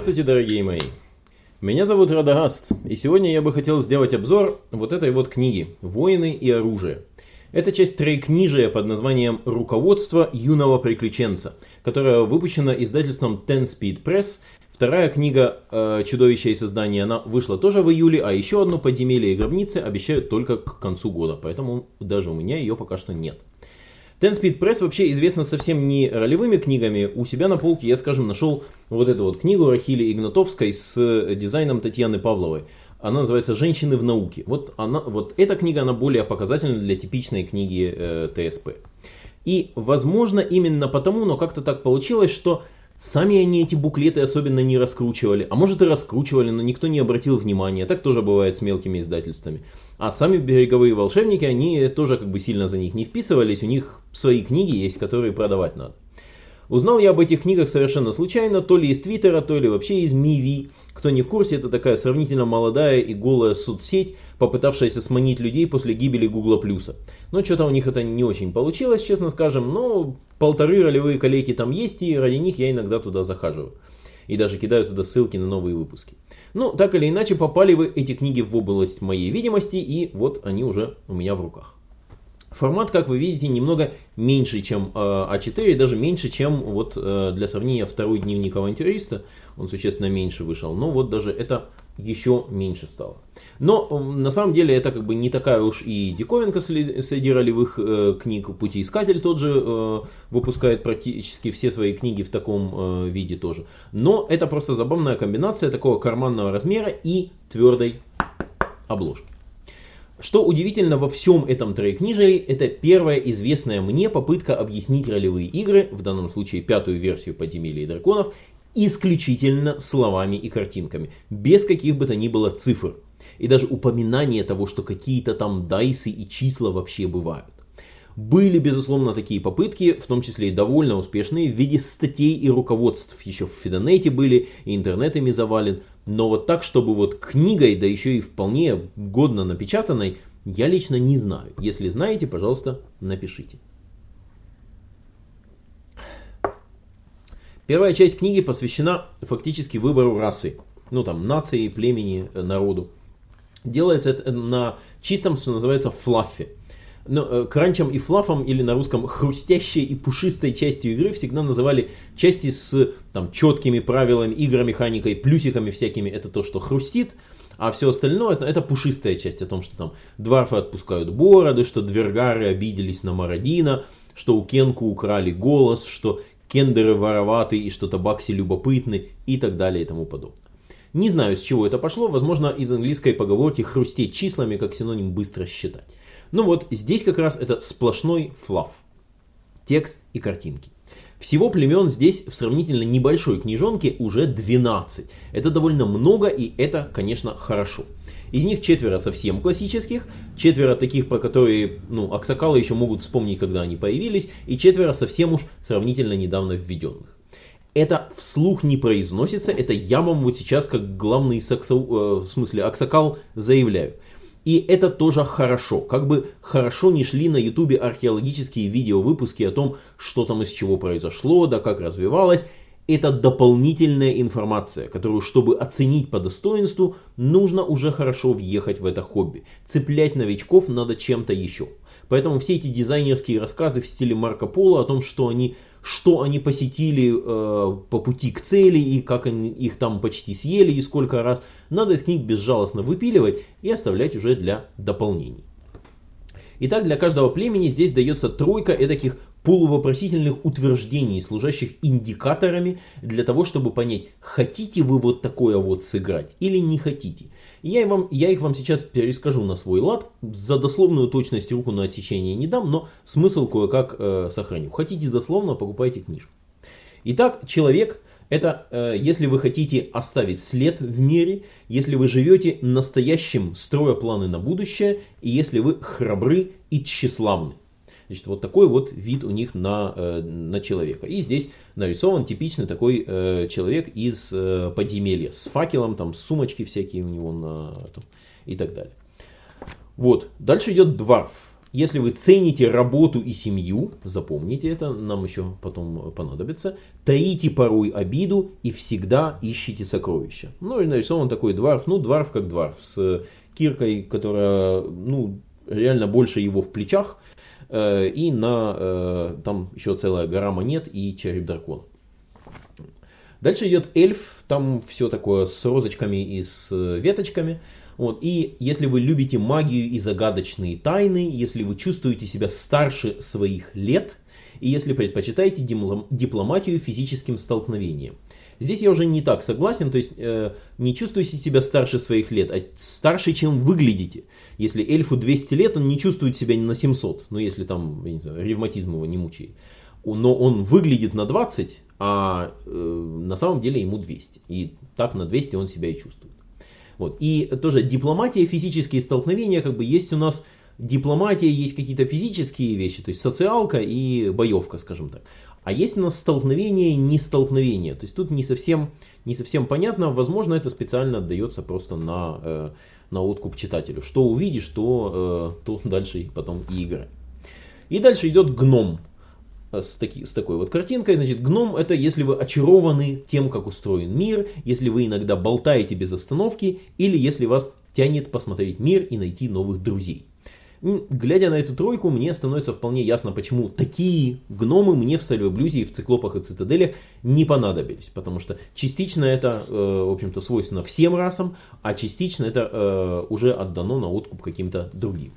Здравствуйте, дорогие мои! Меня зовут Радагаст, и сегодня я бы хотел сделать обзор вот этой вот книги «Воины и оружие». Это часть трейкнижия под названием «Руководство юного приключенца», которая выпущена издательством Ten Speed Press. Вторая книга э, «Чудовище и создание» она вышла тоже в июле, а еще одну «Подземелье и гробницы» обещают только к концу года, поэтому даже у меня ее пока что нет. Ten Speed Press вообще известна совсем не ролевыми книгами. У себя на полке я, скажем, нашел вот эту вот книгу Рахили Игнатовской с дизайном Татьяны Павловой. Она называется «Женщины в науке». Вот, она, вот эта книга, она более показательна для типичной книги э, ТСП. И, возможно, именно потому, но как-то так получилось, что сами они эти буклеты особенно не раскручивали. А может и раскручивали, но никто не обратил внимания. Так тоже бывает с мелкими издательствами. А сами береговые волшебники, они тоже как бы сильно за них не вписывались, у них свои книги есть, которые продавать надо. Узнал я об этих книгах совершенно случайно, то ли из Твиттера, то ли вообще из Миви. Кто не в курсе, это такая сравнительно молодая и голая соцсеть, попытавшаяся сманить людей после гибели Гугла Плюса. Но что-то у них это не очень получилось, честно скажем, но полторы ролевые коллеги там есть, и ради них я иногда туда захаживаю. И даже кидаю туда ссылки на новые выпуски. Ну, так или иначе, попали вы эти книги в область моей видимости, и вот они уже у меня в руках. Формат, как вы видите, немного меньше, чем э, А4, даже меньше, чем вот э, для сравнения второй дневник авантюриста. Он существенно меньше вышел, но вот даже это еще меньше стало. Но на самом деле это как бы не такая уж и диковинка среди ролевых э, книг. Путеискатель тот же э, выпускает практически все свои книги в таком э, виде тоже. Но это просто забавная комбинация такого карманного размера и твердой обложки. Что удивительно во всем этом трейкнижии, это первая известная мне попытка объяснить ролевые игры, в данном случае пятую версию подземелья и драконов, исключительно словами и картинками, без каких бы то ни было цифр. И даже упоминание того, что какие-то там дайсы и числа вообще бывают. Были, безусловно, такие попытки, в том числе и довольно успешные, в виде статей и руководств. Еще в Фидонете были, и интернетами завален. Но вот так, чтобы вот книгой, да еще и вполне годно напечатанной, я лично не знаю. Если знаете, пожалуйста, напишите. Первая часть книги посвящена фактически выбору расы. Ну там, нации, племени, э, народу. Делается это на чистом, что называется, флаффе. Но э, кранчем и флафом, или на русском хрустящей и пушистой частью игры всегда называли части с там, четкими правилами, игромеханикой, плюсиками всякими. Это то, что хрустит, а все остальное это, это пушистая часть о том, что там дварфы отпускают бороды, что двергары обиделись на Мародина, что у Кенку украли голос, что кендеры вороваты и что табакси любопытны и так далее и тому подобное. Не знаю, с чего это пошло, возможно, из английской поговорки хрустеть числами как синоним быстро считать. Ну вот, здесь как раз это сплошной флаф. Текст и картинки. Всего племен здесь в сравнительно небольшой книжонке уже 12. Это довольно много и это, конечно, хорошо. Из них четверо совсем классических, четверо таких, про которые ну, аксакалы еще могут вспомнить, когда они появились, и четверо совсем уж сравнительно недавно введенных. Это вслух не произносится, это я вам вот сейчас как главный саксо, э, в смысле аксакал заявляю. И это тоже хорошо. Как бы хорошо не шли на ютубе археологические видеовыпуски о том, что там из чего произошло, да как развивалось это дополнительная информация, которую, чтобы оценить по достоинству, нужно уже хорошо въехать в это хобби. Цеплять новичков надо чем-то еще. Поэтому все эти дизайнерские рассказы в стиле Марко Поло о том, что они, что они посетили э, по пути к цели и как они их там почти съели и сколько раз, надо из книг безжалостно выпиливать и оставлять уже для дополнений. Итак, для каждого племени здесь дается тройка таких полувопросительных утверждений, служащих индикаторами для того, чтобы понять, хотите вы вот такое вот сыграть или не хотите. Я, вам, я их вам сейчас перескажу на свой лад, за дословную точность руку на отсечение не дам, но смысл кое-как э, сохраню. Хотите дословно, покупайте книжку. Итак, человек это э, если вы хотите оставить след в мире, если вы живете настоящим, строя планы на будущее, и если вы храбры и тщеславны. Значит, вот такой вот вид у них на, э, на человека. И здесь нарисован типичный такой э, человек из э, подземелья с факелом, там сумочки всякие у него на, там, и так далее. Вот, дальше идет дварф. если вы цените работу и семью, запомните это, нам еще потом понадобится, таите порой обиду и всегда ищите сокровища. Ну и нарисован такой дворф, ну дворф как дворф, с киркой, которая ну, реально больше его в плечах, и на э, там еще целая гора монет и череп дракона. Дальше идет эльф, там все такое с розочками и с веточками. Вот. И если вы любите магию и загадочные тайны, если вы чувствуете себя старше своих лет, и если предпочитаете дипломатию физическим столкновением. Здесь я уже не так согласен, то есть э, не чувствуете себя старше своих лет, а старше, чем выглядите. Если эльфу 200 лет, он не чувствует себя на 700, ну если там, я не знаю, ревматизм его не мучает. Но он выглядит на 20, а э, на самом деле ему 200. И так на 200 он себя и чувствует. Вот. И тоже дипломатия, физические столкновения, как бы есть у нас дипломатия, есть какие-то физические вещи, то есть социалка и боевка, скажем так. А есть у нас столкновение, не столкновение. То есть тут не совсем, не совсем понятно. Возможно, это специально отдается просто на, э, на откуп читателю. Что увидишь, то, э, то дальше потом и играй. И дальше идет гном. Э, с, таки, с такой вот картинкой. Значит, гном это если вы очарованы тем, как устроен мир, если вы иногда болтаете без остановки, или если вас тянет посмотреть мир и найти новых друзей. Глядя на эту тройку, мне становится вполне ясно, почему такие гномы мне в Сальвоблюзе и в Циклопах и Цитаделях не понадобились. Потому что частично это, э, в общем-то, свойственно всем расам, а частично это э, уже отдано на откуп каким-то другим.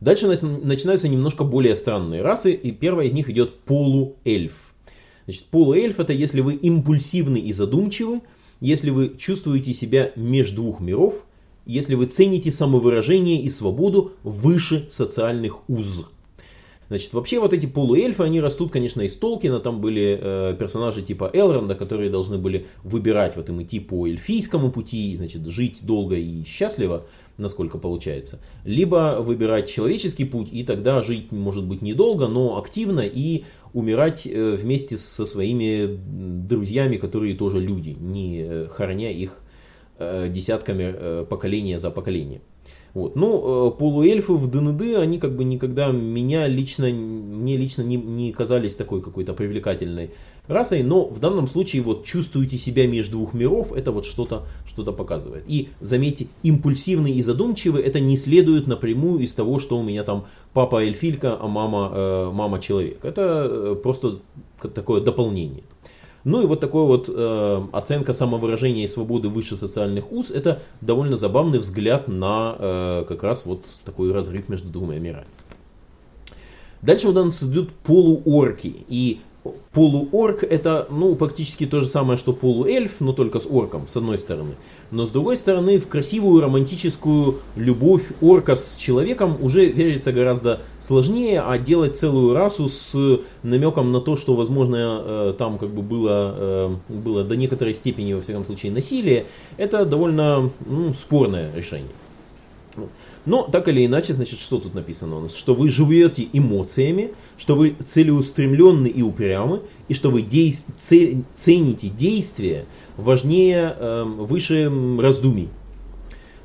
Дальше начинаются немножко более странные расы, и первая из них идет полуэльф. Значит, полуэльф это если вы импульсивны и задумчивы, если вы чувствуете себя между двух миров, если вы цените самовыражение и свободу выше социальных уз. Значит, вообще вот эти полуэльфы, они растут, конечно, из Толкина. Там были э, персонажи типа Элронда, которые должны были выбирать, вот им идти по эльфийскому пути, значит, жить долго и счастливо, насколько получается. Либо выбирать человеческий путь, и тогда жить, может быть, недолго, но активно, и умирать э, вместе со своими друзьями, которые тоже люди, не э, хороня их десятками э, поколения за поколением. Вот. Ну, э, полуэльфы в ДНД, они как бы никогда меня лично, мне лично не, не казались такой какой-то привлекательной расой, но в данном случае вот чувствуете себя между двух миров, это вот что-то что показывает. И заметьте, импульсивный и задумчивый, это не следует напрямую из того, что у меня там папа эльфилька, а мама, э, мама человек. Это э, просто такое дополнение. Ну и вот такой вот э, оценка самовыражения и свободы выше социальных уз, это довольно забавный взгляд на э, как раз вот такой разрыв между двумя мирами. Дальше у нас идут полуорки. И полуорк это ну, практически то же самое, что полуэльф, но только с орком, с одной стороны. Но с другой стороны, в красивую романтическую любовь орка с человеком уже верится гораздо сложнее, а делать целую расу с намеком на то, что, возможно, э, там как бы было, э, было до некоторой степени, во всяком случае, насилие, это довольно ну, спорное решение. Но так или иначе, значит, что тут написано у нас? Что вы живете эмоциями, что вы целеустремленны и упрямы, и что вы дей... цените действия важнее, э, выше раздумий.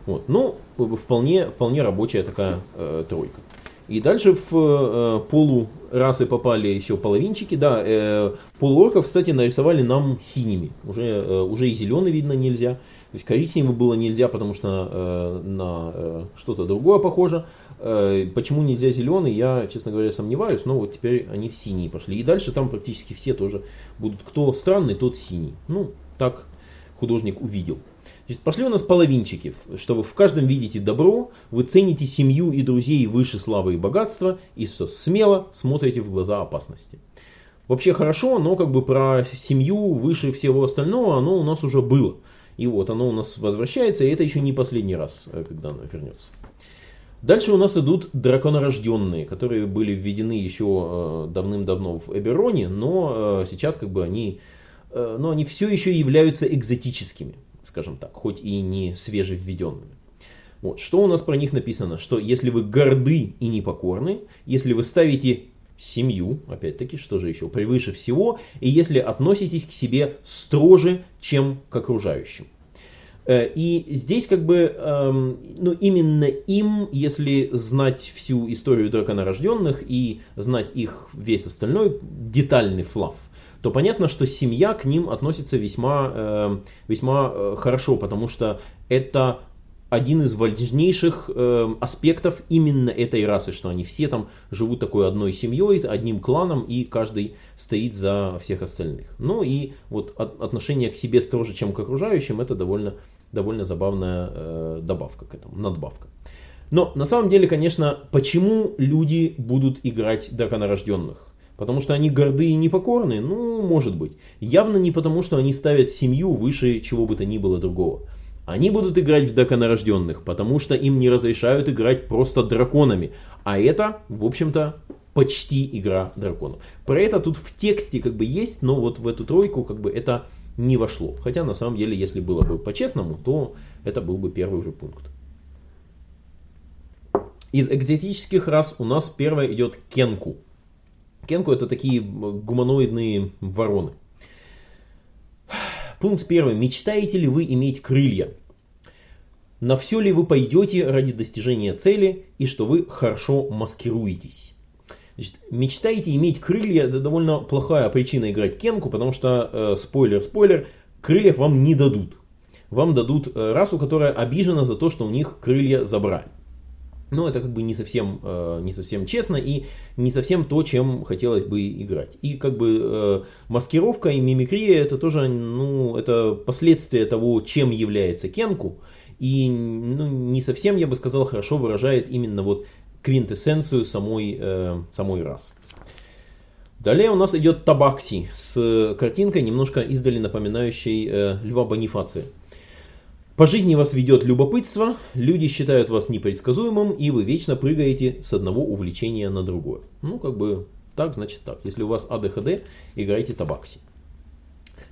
Вот. Ну, вполне, вполне рабочая такая э, тройка. И дальше в э, полу расы попали еще половинчики. Да, э, полуорков, кстати, нарисовали нам синими. Уже, э, уже и зеленый видно нельзя. То есть коричневый было нельзя, потому что э, на э, что-то другое похоже. Э, почему нельзя зеленый, я, честно говоря, сомневаюсь, но вот теперь они в синий пошли. И дальше там практически все тоже будут. Кто странный, тот синий. Ну, так художник увидел. Значит, пошли у нас половинчики, что вы в каждом видите добро, вы цените семью и друзей выше славы и богатства, и что смело смотрите в глаза опасности. Вообще хорошо, но как бы про семью выше всего остального оно у нас уже было. И вот оно у нас возвращается, и это еще не последний раз, э, когда оно вернется. Дальше у нас идут драконорожденные, которые были введены еще э, давным-давно в Эбероне, но э, сейчас как бы они, но они все еще являются экзотическими, скажем так, хоть и не свежевведенными. Вот. Что у нас про них написано? Что если вы горды и непокорны, если вы ставите семью, опять-таки, что же еще, превыше всего, и если относитесь к себе строже, чем к окружающим. Э, и здесь как бы, эм, ну именно им, если знать всю историю драконорожденных и знать их весь остальной детальный флав, то понятно, что семья к ним относится весьма, э, весьма э, хорошо, потому что это один из важнейших э, аспектов именно этой расы, что они все там живут такой одной семьей, одним кланом, и каждый стоит за всех остальных. Ну и вот от, отношение к себе строже, чем к окружающим, это довольно, довольно забавная э, добавка к этому, надбавка. Но на самом деле, конечно, почему люди будут играть драконорожденных? Потому что они горды и непокорны? Ну, может быть. Явно не потому, что они ставят семью выше чего бы то ни было другого. Они будут играть в драконорожденных, потому что им не разрешают играть просто драконами. А это, в общем-то, почти игра драконов. Про это тут в тексте как бы есть, но вот в эту тройку как бы это не вошло. Хотя на самом деле, если было бы по-честному, то это был бы первый уже пункт. Из экзотических рас у нас первая идет кенку. Кенку это такие гуманоидные вороны. Пункт первый. Мечтаете ли вы иметь крылья? На все ли вы пойдете ради достижения цели и что вы хорошо маскируетесь? Значит, мечтаете иметь крылья, это довольно плохая причина играть кенку, потому что, э, спойлер, спойлер, крыльев вам не дадут. Вам дадут э, расу, которая обижена за то, что у них крылья забрали. Но это как бы не совсем, э, не совсем честно и не совсем то, чем хотелось бы играть. И как бы э, маскировка и мимикрия это тоже ну, это последствия того, чем является Кенку. И ну, не совсем, я бы сказал, хорошо выражает именно вот квинтэссенцию самой, э, самой расы. Далее у нас идет Табакси с картинкой, немножко издали напоминающей э, Льва Бонифация. По жизни вас ведет любопытство, люди считают вас непредсказуемым, и вы вечно прыгаете с одного увлечения на другое. Ну, как бы так, значит так. Если у вас АДХД, играйте табакси.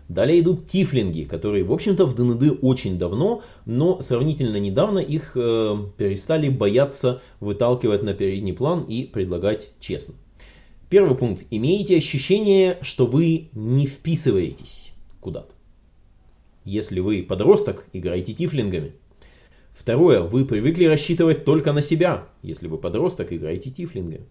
Далее идут тифлинги, которые, в общем-то, в ДНД очень давно, но сравнительно недавно их э, перестали бояться выталкивать на передний план и предлагать честно. Первый пункт. Имеете ощущение, что вы не вписываетесь куда-то. Если вы подросток, играйте тифлингами. Второе, вы привыкли рассчитывать только на себя. Если вы подросток, играйте тифлингами.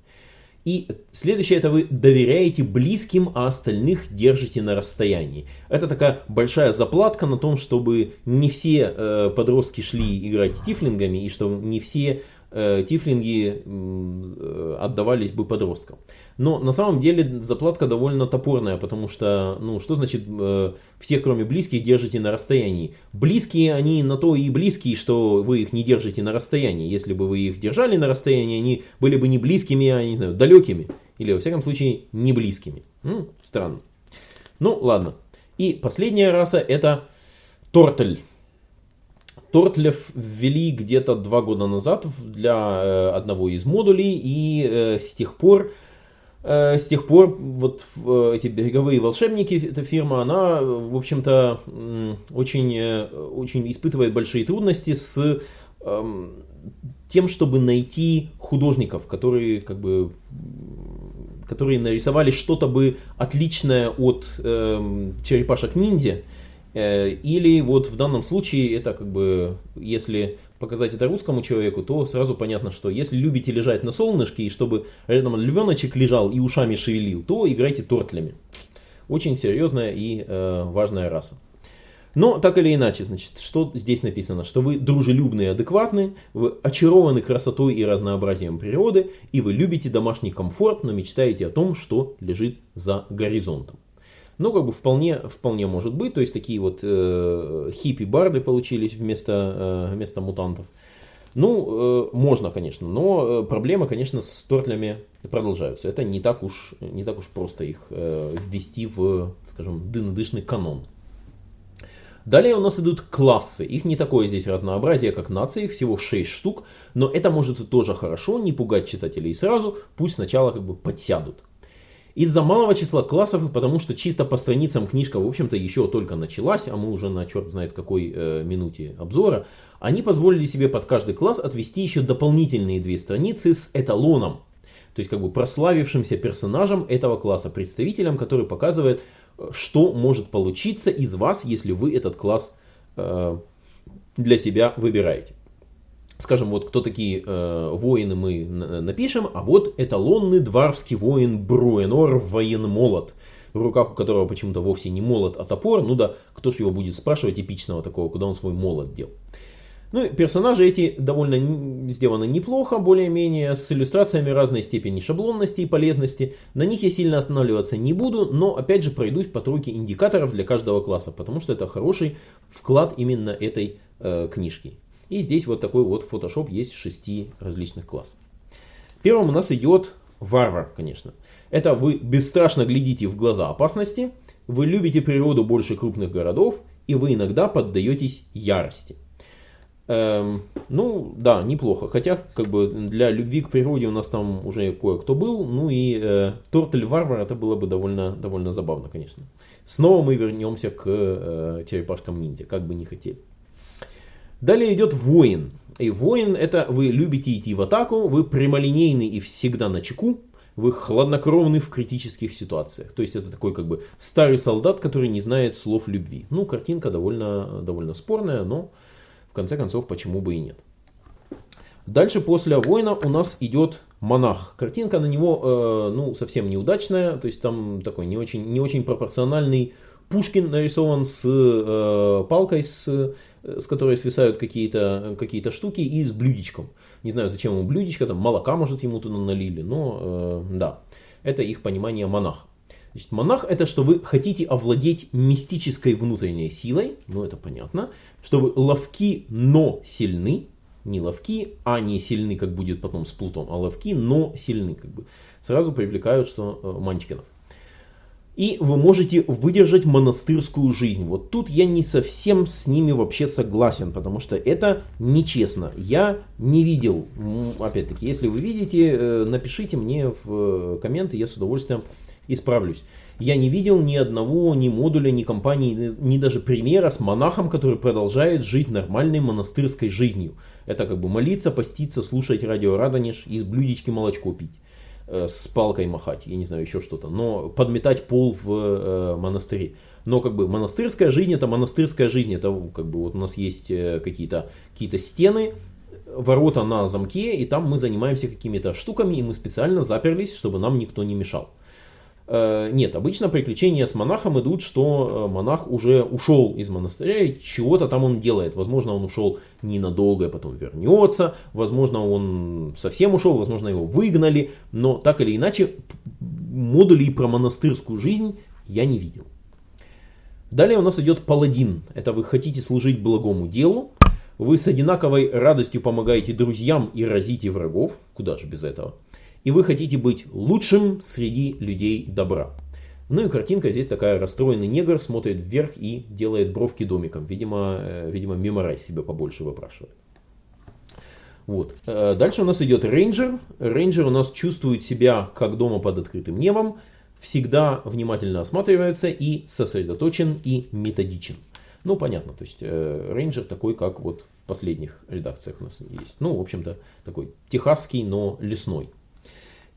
И следующее, это вы доверяете близким, а остальных держите на расстоянии. Это такая большая заплатка на том, чтобы не все э, подростки шли играть тифлингами, и что не все э, тифлинги э, отдавались бы подросткам. Но на самом деле заплатка довольно топорная, потому что, ну, что значит э, все, кроме близких, держите на расстоянии? Близкие, они на то и близкие, что вы их не держите на расстоянии. Если бы вы их держали на расстоянии, они были бы не близкими, а, не знаю, далекими. Или, во всяком случае, не близкими. Ну, странно. Ну, ладно. И последняя раса это Тортель. Тортлев ввели где-то два года назад для э, одного из модулей, и э, с тех пор с тех пор вот э, эти береговые волшебники, эта фирма, она, в общем-то, очень, э, очень испытывает большие трудности с эм, тем, чтобы найти художников, которые как бы которые нарисовали что-то бы отличное от э, черепашек ниндзя. Э, или вот в данном случае это как бы, если показать это русскому человеку, то сразу понятно, что если любите лежать на солнышке, и чтобы рядом львеночек лежал и ушами шевелил, то играйте тортлями. Очень серьезная и э, важная раса. Но так или иначе, значит, что здесь написано? Что вы дружелюбны и адекватны, вы очарованы красотой и разнообразием природы, и вы любите домашний комфорт, но мечтаете о том, что лежит за горизонтом. Ну, как бы вполне, вполне может быть. То есть такие вот э, хиппи-барды получились вместо, э, вместо мутантов. Ну, э, можно, конечно, но э, проблемы, конечно, с тортлями продолжаются. Это не так уж, не так уж просто их э, ввести в, скажем, дынодышный канон. Далее у нас идут классы. Их не такое здесь разнообразие, как нации, их всего 6 штук. Но это может и тоже хорошо, не пугать читателей сразу. Пусть сначала как бы подсядут. Из-за малого числа классов и потому что чисто по страницам книжка, в общем-то, еще только началась, а мы уже на черт знает какой э, минуте обзора, они позволили себе под каждый класс отвести еще дополнительные две страницы с эталоном. То есть как бы прославившимся персонажем этого класса, представителем, который показывает, э, что может получиться из вас, если вы этот класс э, для себя выбираете. Скажем, вот кто такие э, воины мы напишем, а вот эталонный дварвский воин Бруенор военмолот, в руках у которого почему-то вовсе не молот, а топор. Ну да, кто ж его будет спрашивать эпичного такого, куда он свой молот дел. Ну, персонажи эти довольно сделаны неплохо, более-менее, с иллюстрациями разной степени шаблонности и полезности. На них я сильно останавливаться не буду, но опять же пройдусь по тройке индикаторов для каждого класса, потому что это хороший вклад именно этой э, книжки. И здесь вот такой вот Photoshop есть шести различных классов. Первым у нас идет варвар, конечно. Это вы бесстрашно глядите в глаза опасности, вы любите природу больше крупных городов, и вы иногда поддаетесь ярости. Эм, ну, да, неплохо. Хотя, как бы, для любви к природе у нас там уже кое-кто был. Ну и э, Тортель Варвар это было бы довольно, довольно забавно, конечно. Снова мы вернемся к э, черепашкам ниндзя, как бы не хотели. Далее идет воин. И воин это вы любите идти в атаку, вы прямолинейный и всегда на чеку, вы хладнокровны в критических ситуациях. То есть это такой как бы старый солдат, который не знает слов любви. Ну, картинка довольно, довольно спорная, но в конце концов, почему бы и нет. Дальше после воина у нас идет монах. Картинка на него э, ну, совсем неудачная, то есть там такой не очень, не очень пропорциональный Пушкин нарисован с э, палкой, с, с которой свисают какие-то какие штуки и с блюдечком. Не знаю, зачем ему блюдечко, там молока, может, ему туда налили, но э, да, это их понимание монаха. Значит, монах это что вы хотите овладеть мистической внутренней силой, ну это понятно, что вы ловки, но сильны, не ловки, а не сильны, как будет потом с Плутом, а ловки, но сильны, как бы. Сразу привлекают, что э, Мантикинов. И вы можете выдержать монастырскую жизнь. Вот тут я не совсем с ними вообще согласен, потому что это нечестно. Я не видел, опять-таки, если вы видите, э, напишите мне в э, комменты, я с удовольствием исправлюсь. Я не видел ни одного, ни модуля, ни компании, ни даже примера с монахом, который продолжает жить нормальной монастырской жизнью. Это как бы молиться, поститься, слушать радио Радонеж и с блюдечки молочко пить с палкой махать, я не знаю, еще что-то, но подметать пол в э, монастыре. Но как бы монастырская жизнь это монастырская жизнь, это как бы вот у нас есть э, какие-то какие стены, ворота на замке, и там мы занимаемся какими-то штуками, и мы специально заперлись, чтобы нам никто не мешал. Э, нет, обычно приключения с монахом идут, что э, монах уже ушел из монастыря и чего-то там он делает. Возможно, он ушел ненадолго и потом вернется. Возможно, он совсем ушел, возможно, его выгнали. Но так или иначе, модулей про монастырскую жизнь я не видел. Далее у нас идет паладин. Это вы хотите служить благому делу. Вы с одинаковой радостью помогаете друзьям и разите врагов. Куда же без этого и вы хотите быть лучшим среди людей добра. Ну и картинка здесь такая, расстроенный негр смотрит вверх и делает бровки домиком. Видимо, э, видимо меморайз себе побольше выпрашивает. Вот. Э, дальше у нас идет рейнджер. Рейнджер у нас чувствует себя как дома под открытым небом, всегда внимательно осматривается и сосредоточен и методичен. Ну, понятно, то есть э, рейнджер такой, как вот в последних редакциях у нас есть. Ну, в общем-то, такой техасский, но лесной.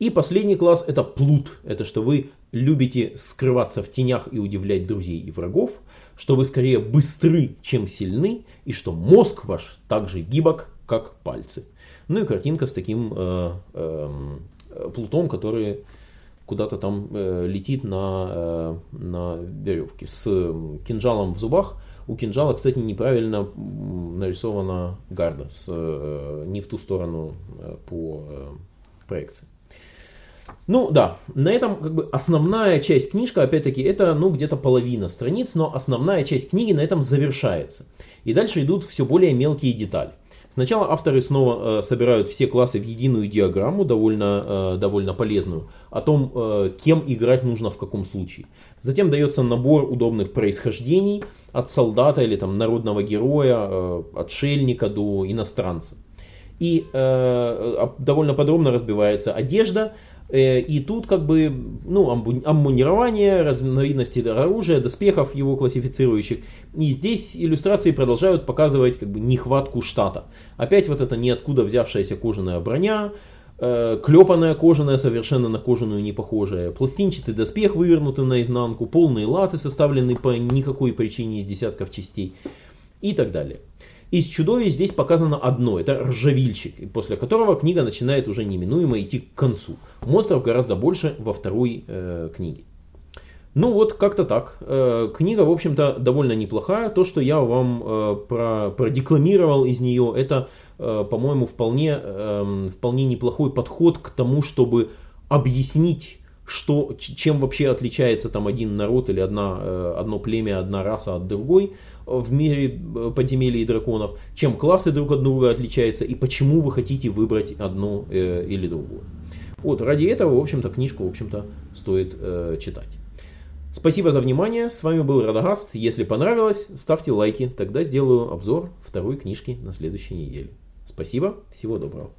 И последний класс это плут. Это что вы любите скрываться в тенях и удивлять друзей и врагов, что вы скорее быстры, чем сильны, и что мозг ваш так же гибок, как пальцы. Ну и картинка с таким э, э, плутом, который куда-то там э, летит на, э, на веревке с кинжалом в зубах. У кинжала, кстати, неправильно нарисована гарда, с, э, не в ту сторону э, по э, проекции. Ну да, на этом как бы основная часть книжка, опять-таки, это ну где-то половина страниц, но основная часть книги на этом завершается. И дальше идут все более мелкие детали. Сначала авторы снова э, собирают все классы в единую диаграмму, довольно, э, довольно полезную, о том, э, кем играть нужно в каком случае. Затем дается набор удобных происхождений от солдата или там, народного героя, э, отшельника до иностранца. И э, довольно подробно разбивается одежда, Э, и тут как бы ну, аммунирование, разновидности оружия, доспехов его классифицирующих. И здесь иллюстрации продолжают показывать как бы нехватку штата. Опять вот эта ниоткуда взявшаяся кожаная броня, э, клепанная кожаная, совершенно на кожаную не похожая, пластинчатый доспех вывернутый наизнанку, полные латы, составленные по никакой причине из десятков частей и так далее. Из чудовищ здесь показано одно, это ржавильщик, после которого книга начинает уже неминуемо идти к концу. Монстров гораздо больше во второй э, книге. Ну вот, как-то так. Э, книга, в общем-то, довольно неплохая. То, что я вам э, про, продекламировал из нее, это, э, по-моему, вполне, э, вполне неплохой подход к тому, чтобы объяснить что, чем вообще отличается там один народ или одна, э, одно племя, одна раса от другой в мире э, подземелий и драконов, чем классы друг от друга отличаются и почему вы хотите выбрать одну э, или другую. Вот, ради этого, в общем-то, книжку, в общем-то, стоит э, читать. Спасибо за внимание, с вами был Радагаст. Если понравилось, ставьте лайки, тогда сделаю обзор второй книжки на следующей неделе. Спасибо, всего доброго.